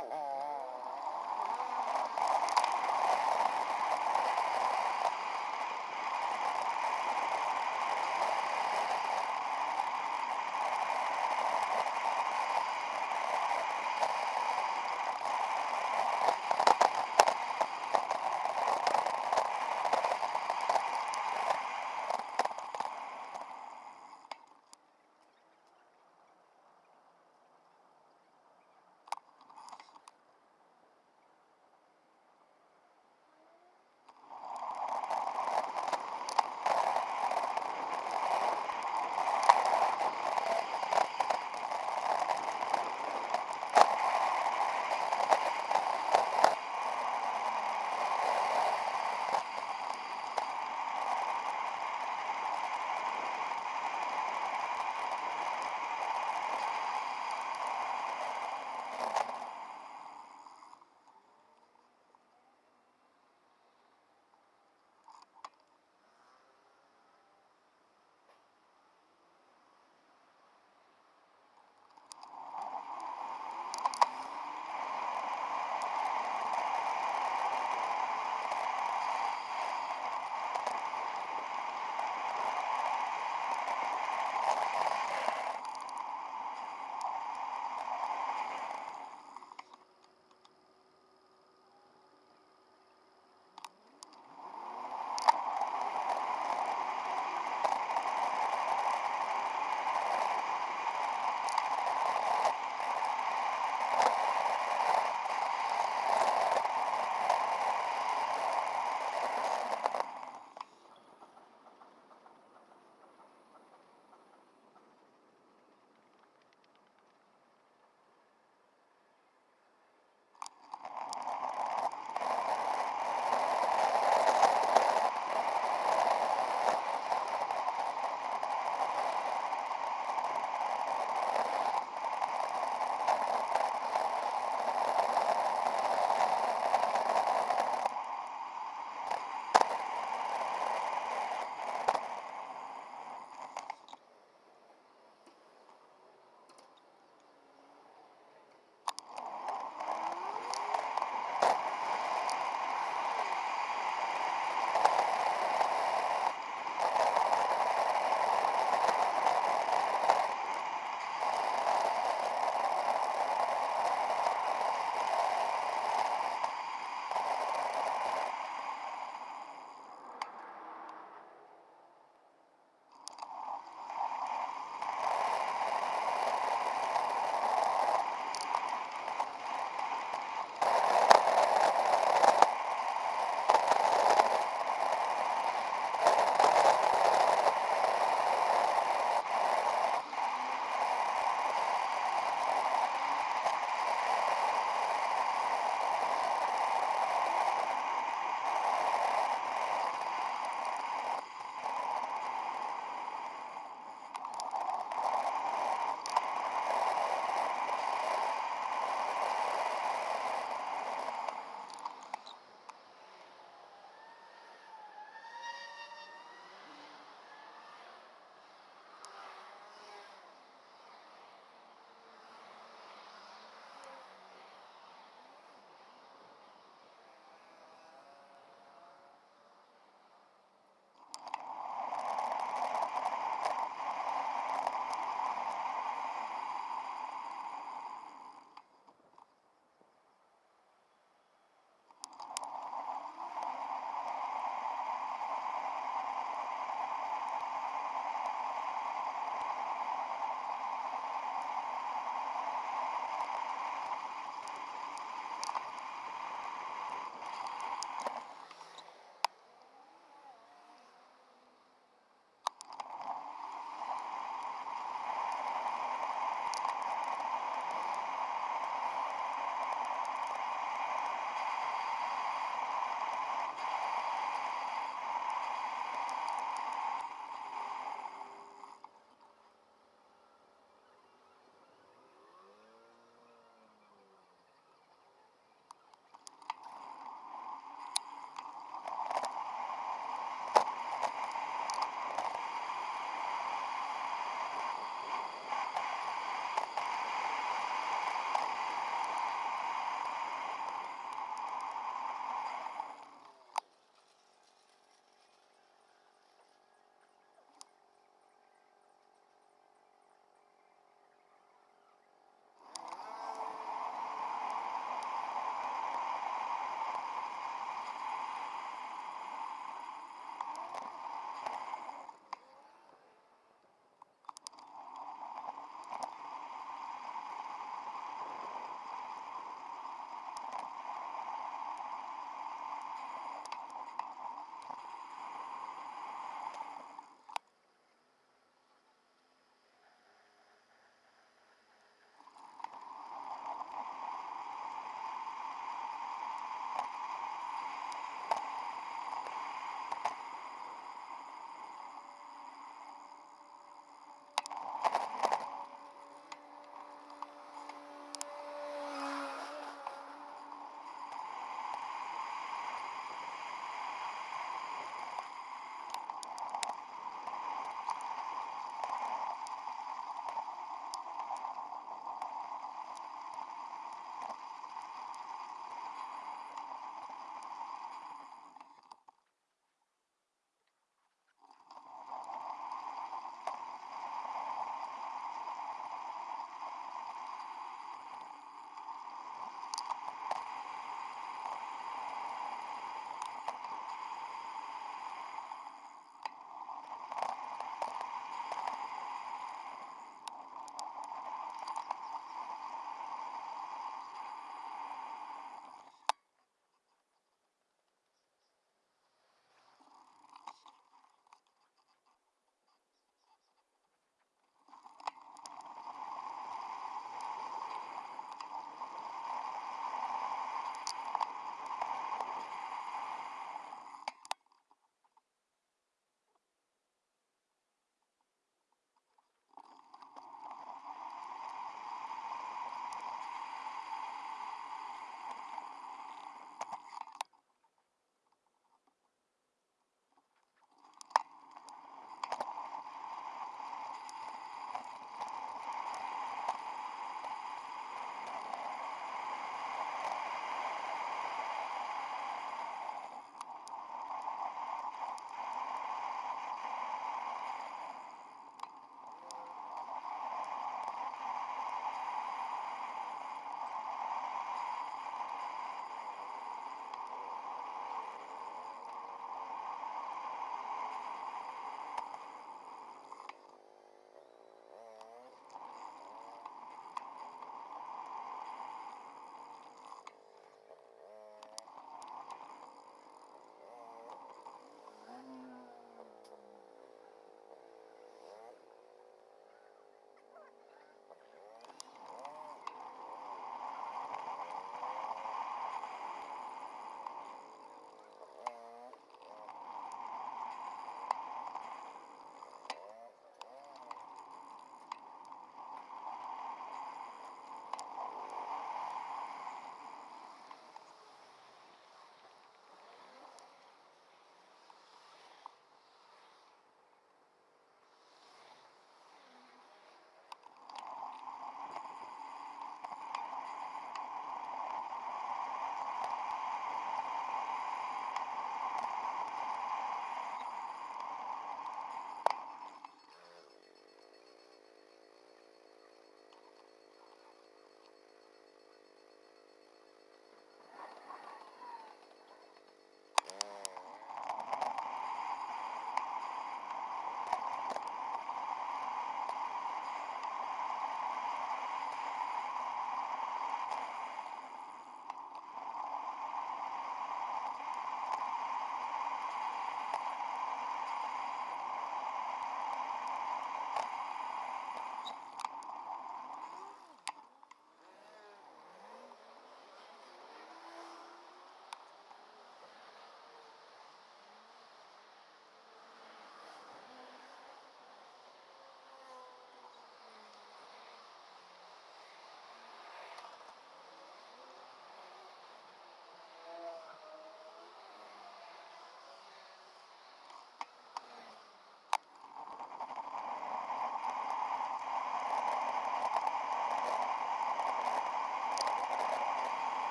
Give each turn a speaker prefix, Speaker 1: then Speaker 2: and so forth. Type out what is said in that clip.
Speaker 1: Oh,